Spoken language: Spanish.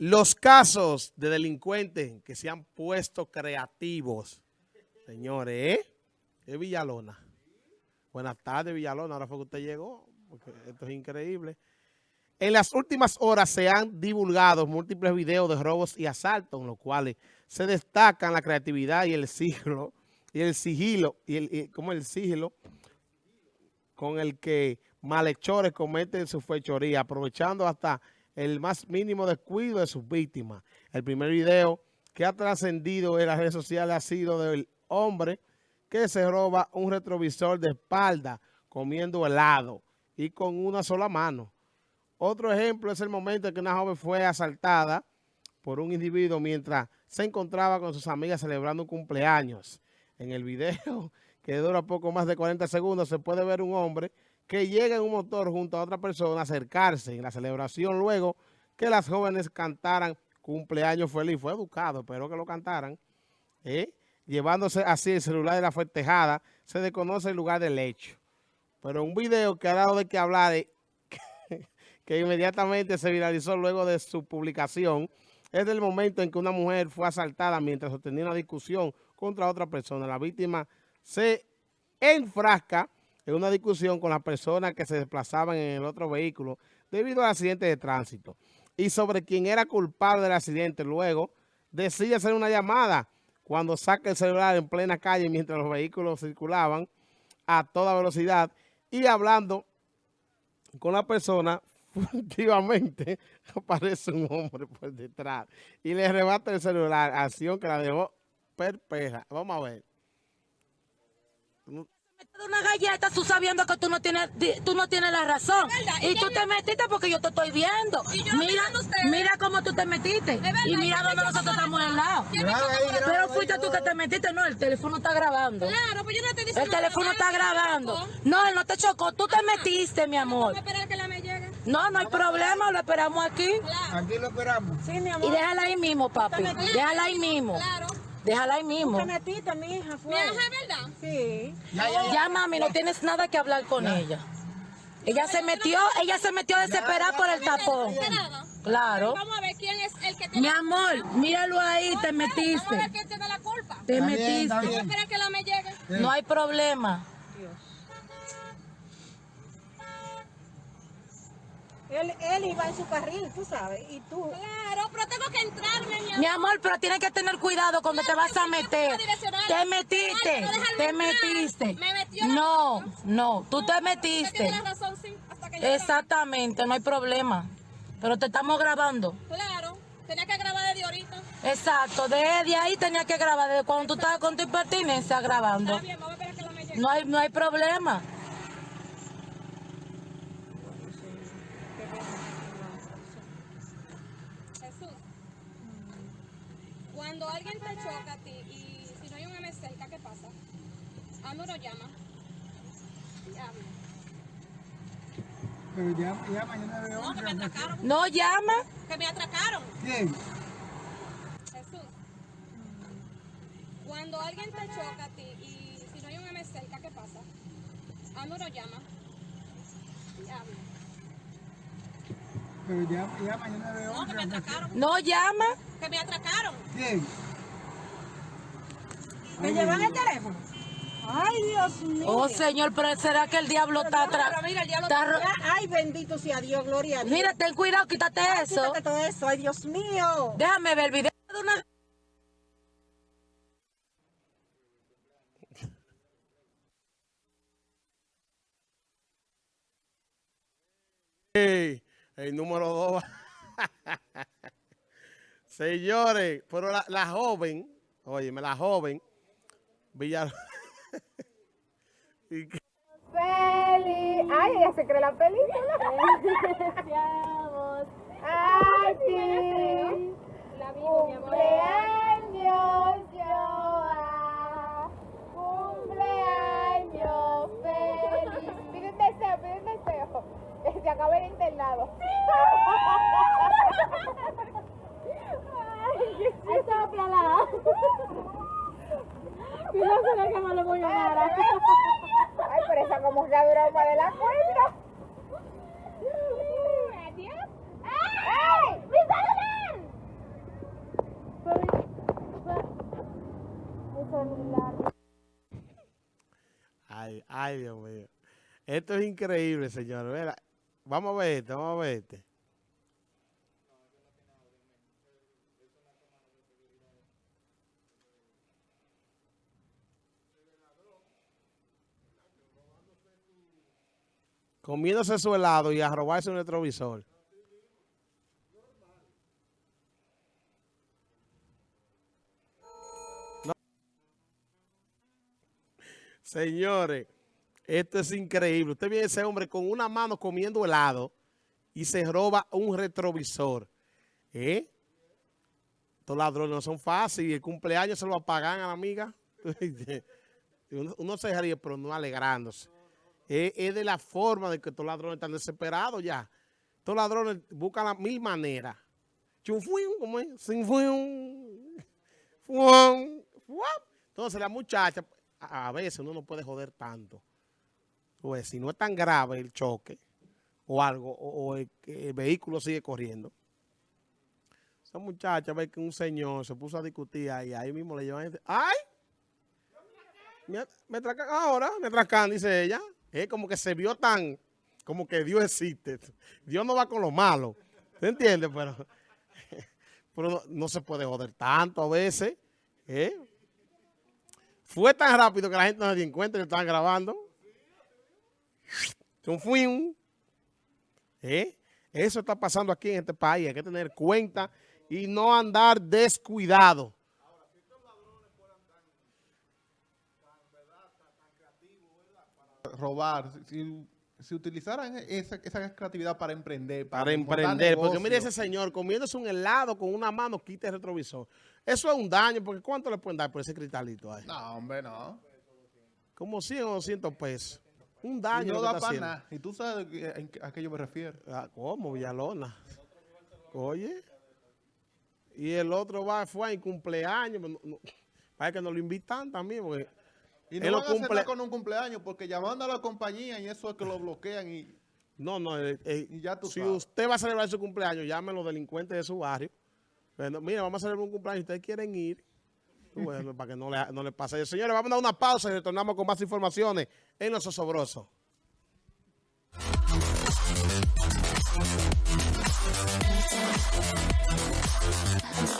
Los casos de delincuentes que se han puesto creativos, señores, ¿eh? Es Villalona. Buenas tardes, Villalona. Ahora fue que usted llegó, esto es increíble. En las últimas horas se han divulgado múltiples videos de robos y asaltos, en los cuales se destacan la creatividad y el sigilo, y el sigilo, y el, como el sigilo con el que malhechores cometen su fechoría, aprovechando hasta el más mínimo descuido de sus víctimas. El primer video que ha trascendido en las redes sociales ha sido del hombre que se roba un retrovisor de espalda comiendo helado y con una sola mano. Otro ejemplo es el momento en que una joven fue asaltada por un individuo mientras se encontraba con sus amigas celebrando un cumpleaños. En el video, que dura poco más de 40 segundos, se puede ver un hombre que llega en un motor junto a otra persona a acercarse en la celebración luego que las jóvenes cantaran cumpleaños feliz. Fue educado, pero que lo cantaran. ¿eh? Llevándose así el celular de la festejada, se desconoce el lugar del hecho. Pero un video que ha dado de qué hablar de que inmediatamente se viralizó luego de su publicación, es del momento en que una mujer fue asaltada mientras sostenía una discusión contra otra persona. La víctima se enfrasca una discusión con las personas que se desplazaban en el otro vehículo debido al accidente de tránsito y sobre quién era culpable del accidente. Luego decide hacer una llamada cuando saca el celular en plena calle mientras los vehículos circulaban a toda velocidad y hablando con la persona furtivamente aparece un hombre por detrás y le arrebata el celular, acción que la dejó perpleja. Vamos a ver. Una galleta tú sabiendo que tú no tienes tú no tienes la razón y tú te metiste porque yo te estoy viendo. Mira, mira cómo tú te metiste y mira dónde nosotros estamos al lado. Pero fuiste tú que te metiste, no, el teléfono está grabando. Claro, pues yo no te diciendo El teléfono está grabando. No, él no te chocó, tú te metiste, mi amor. No, no hay problema, lo esperamos aquí. Aquí lo esperamos. Sí, mi Y amor. déjala ahí mismo, papi. Déjala ahí mismo. Déjala ahí mismo. Te metiste, mi hija, fue. Mi hija, ¿verdad? Sí. Ya, ya, ya. Ya, mami, no tienes nada que hablar con ella. Ella se metió, ella se metió desesperada por el tapón. Nada. Claro. Vamos a ver quién es el que Mi tiene amor, míralo ahí, te Vamos a ver metiste. quién tiene la culpa. Te metiste. bien. Espera que la me llegue. No hay problema. Él, él iba en su carril, tú sabes, y tú. Claro, pero tengo que entrarme, mi amor. Mi amor, pero tienes que tener cuidado cuando te vas a meter. Te metiste, te metiste. Me metió No, no, tú te Usted metiste. tiene razón, sí. Hasta que yo Exactamente, no hay problema. Pero te estamos grabando. Claro. Tenía que grabar desde ahorita. Exacto, desde ahí tenía que grabar, desde cuando tú estabas con tu impertinencia grabando. Está bien, vamos a esperar que la me llegue. No hay, no hay problema. Jesús. Cuando alguien te choca a ti y si no hay un M cerca, ¿qué pasa? A uno lo llama. Diablo. Pero ya, ya mañana veo No, que me atracaron. No llama. Que me atracaron. ¿Quién? Jesús. Cuando alguien te choca a ti y si no hay un M cerca, ¿qué pasa? A uno lo llama. Diablo. Pero ya, ya mañana veo No, que me atracaron. No llama. Que me atracaron. ¿Quién? ¿Me llevan el teléfono? Ay, Dios mío. Oh, señor, pero ¿será que el diablo está atrás? Pero mira, el diablo Está ro- Ay, bendito sea Dios, gloria a Dios. Mira, ten cuidado, quítate eso. Quítate todo eso, ay, Dios mío. Déjame ver el video de una... Ey, el número dos. Señores, pero la, la joven, óyeme, la joven, Villar... y Feli. Ay, ella se cree la película. Ay, sí. Cumpleaños, Joa. Ay, pero esa como es la broma de la cuenta. ¡Ay! Ay, ay, Dios mío. Esto es increíble, señor. Vamos a ver este, vamos a ver este. Comiéndose su helado y a robarse un retrovisor. Señores, esto es increíble. Usted ve ese hombre con una mano comiendo helado y se roba un retrovisor. ¿Eh? Estos ladrones no son fáciles. El cumpleaños se lo apagan a la amiga. uno, uno se ríe, pero no alegrándose. Es, de la forma de que estos ladrones están desesperados ya. Estos ladrones buscan las mil maneras. Chunfuin, ¿cómo es? Sinfuin. Fuan. Entonces la muchacha, a, veces uno no puede joder tanto. Pues si no es tan grave el choque o algo, o, el, vehículo sigue corriendo. Esa muchacha ve que un señor se puso a discutir ahí, ahí mismo le llevan... ¡Ay! Me, me ahora, me tracan, dice ella. Es como que se vio tan, como que Dios existe. Dios no va con lo malo. ¿Se entiende? Pero, pero no, se puede joder tanto a veces. ¿eh? Fue tan rápido que la gente no se dio cuenta lo estaban grabando. Un. ¿Eh? Eso está pasando aquí en este país. Hay que tener cuenta y no andar descuidado. Robar, si, si utilizaran esa, esa creatividad para emprender, Para emprender. Porque mire ese señor comiéndose un helado con una mano, quita el retrovisor. Eso es un daño, porque ¿cuánto le pueden dar por ese cristalito ahí? No, hombre, no. Como 100 o 200 pesos. Un Y daño. no da para nada. Y tú sabes a qué yo me refiero. Ah, ¿Cómo? Villalona. Oye. Y el otro va, fue en cumpleaños. no- no- Parece que nos lo invitan también. Porque Y Él no lo van a hacer cumple- con un cumpleaños porque llamando a la compañía y eso es que lo bloquean y... no, no. eh, eh, Y ya tú si sabes. usted va a celebrar su cumpleaños, llamen a los delincuentes de su barrio. Bueno, mira, vamos a celebrar un cumpleaños. Ustedes quieren ir. Bueno, para que no le, no le pase. Señores, vamos a dar una pausa y retornamos con más informaciones en Los Osobrosos.